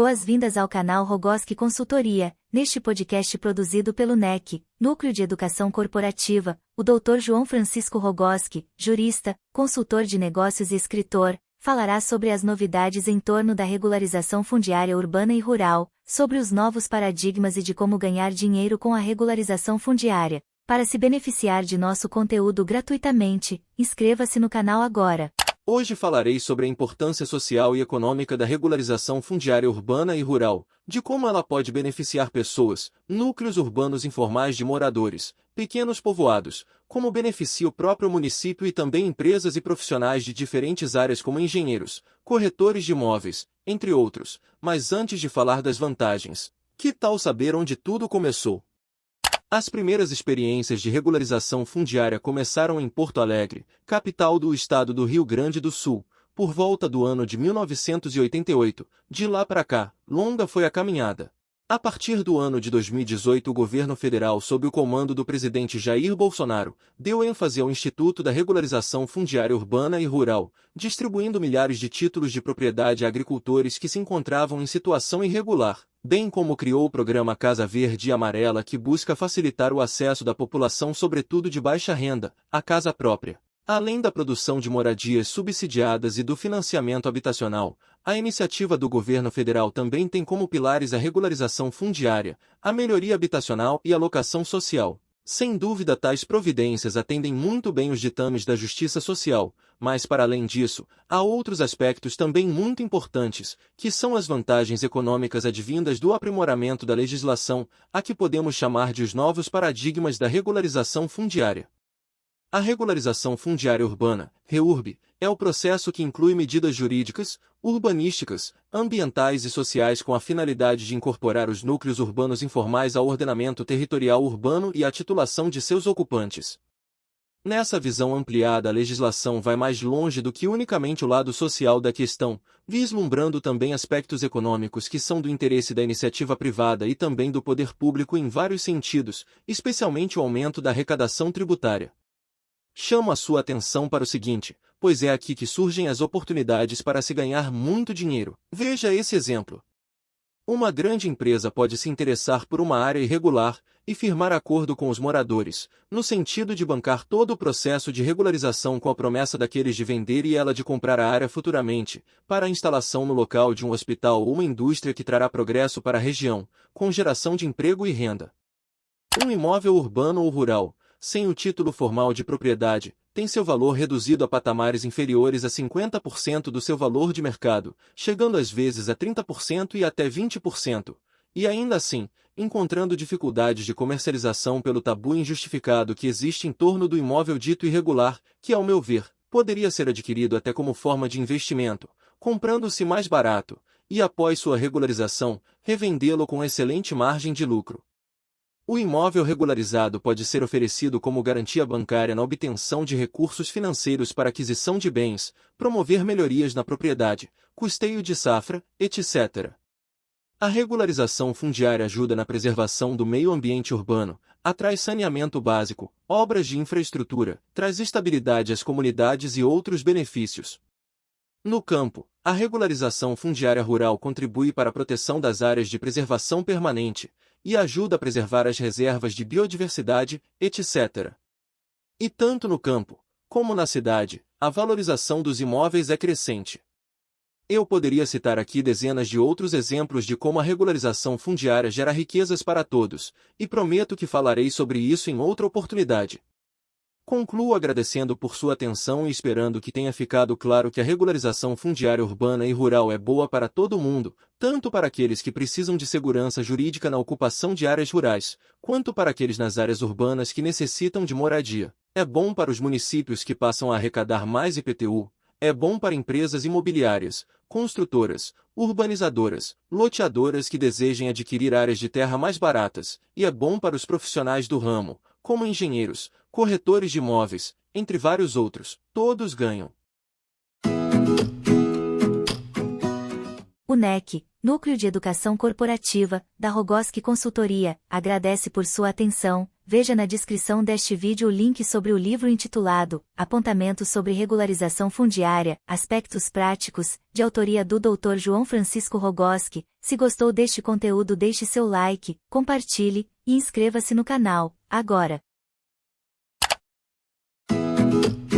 Boas-vindas ao canal Rogoski Consultoria. Neste podcast produzido pelo NEC, Núcleo de Educação Corporativa, o Dr. João Francisco Rogoski, jurista, consultor de negócios e escritor, falará sobre as novidades em torno da regularização fundiária urbana e rural, sobre os novos paradigmas e de como ganhar dinheiro com a regularização fundiária. Para se beneficiar de nosso conteúdo gratuitamente, inscreva-se no canal agora. Hoje falarei sobre a importância social e econômica da regularização fundiária urbana e rural, de como ela pode beneficiar pessoas, núcleos urbanos informais de moradores, pequenos povoados, como beneficia o próprio município e também empresas e profissionais de diferentes áreas como engenheiros, corretores de imóveis, entre outros. Mas antes de falar das vantagens, que tal saber onde tudo começou? As primeiras experiências de regularização fundiária começaram em Porto Alegre, capital do estado do Rio Grande do Sul, por volta do ano de 1988. De lá para cá, longa foi a caminhada. A partir do ano de 2018 o governo federal sob o comando do presidente Jair Bolsonaro, deu ênfase ao Instituto da Regularização Fundiária Urbana e Rural, distribuindo milhares de títulos de propriedade a agricultores que se encontravam em situação irregular bem como criou o programa Casa Verde e Amarela que busca facilitar o acesso da população sobretudo de baixa renda, à casa própria. Além da produção de moradias subsidiadas e do financiamento habitacional, a iniciativa do governo federal também tem como pilares a regularização fundiária, a melhoria habitacional e a locação social. Sem dúvida tais providências atendem muito bem os ditames da justiça social, mas para além disso, há outros aspectos também muito importantes, que são as vantagens econômicas advindas do aprimoramento da legislação, a que podemos chamar de os novos paradigmas da regularização fundiária. A regularização fundiária urbana, REURB, é o processo que inclui medidas jurídicas, urbanísticas, ambientais e sociais com a finalidade de incorporar os núcleos urbanos informais ao ordenamento territorial urbano e à titulação de seus ocupantes. Nessa visão ampliada a legislação vai mais longe do que unicamente o lado social da questão, vislumbrando também aspectos econômicos que são do interesse da iniciativa privada e também do poder público em vários sentidos, especialmente o aumento da arrecadação tributária. Chamo a sua atenção para o seguinte, pois é aqui que surgem as oportunidades para se ganhar muito dinheiro. Veja esse exemplo. Uma grande empresa pode se interessar por uma área irregular e firmar acordo com os moradores, no sentido de bancar todo o processo de regularização com a promessa daqueles de vender e ela de comprar a área futuramente, para a instalação no local de um hospital ou uma indústria que trará progresso para a região, com geração de emprego e renda. Um imóvel urbano ou rural, sem o título formal de propriedade, tem seu valor reduzido a patamares inferiores a 50% do seu valor de mercado, chegando às vezes a 30% e até 20%. E ainda assim, encontrando dificuldades de comercialização pelo tabu injustificado que existe em torno do imóvel dito irregular, que, ao meu ver, poderia ser adquirido até como forma de investimento, comprando-se mais barato, e após sua regularização, revendê-lo com excelente margem de lucro. O imóvel regularizado pode ser oferecido como garantia bancária na obtenção de recursos financeiros para aquisição de bens, promover melhorias na propriedade, custeio de safra, etc. A regularização fundiária ajuda na preservação do meio ambiente urbano, atrai saneamento básico, obras de infraestrutura, traz estabilidade às comunidades e outros benefícios. No campo, a regularização fundiária rural contribui para a proteção das áreas de preservação permanente, e ajuda a preservar as reservas de biodiversidade, etc. E tanto no campo, como na cidade, a valorização dos imóveis é crescente. Eu poderia citar aqui dezenas de outros exemplos de como a regularização fundiária gera riquezas para todos, e prometo que falarei sobre isso em outra oportunidade. Concluo agradecendo por sua atenção e esperando que tenha ficado claro que a regularização fundiária urbana e rural é boa para todo mundo, tanto para aqueles que precisam de segurança jurídica na ocupação de áreas rurais, quanto para aqueles nas áreas urbanas que necessitam de moradia. É bom para os municípios que passam a arrecadar mais IPTU, é bom para empresas imobiliárias, construtoras, urbanizadoras, loteadoras que desejem adquirir áreas de terra mais baratas, e é bom para os profissionais do ramo, como engenheiros, corretores de imóveis, entre vários outros. Todos ganham. O NEC, Núcleo de Educação Corporativa, da Rogoski Consultoria, agradece por sua atenção veja na descrição deste vídeo o link sobre o livro intitulado Apontamentos sobre Regularização Fundiária, Aspectos Práticos, de autoria do Dr. João Francisco Rogoski. Se gostou deste conteúdo deixe seu like, compartilhe, e inscreva-se no canal, agora. Thank you.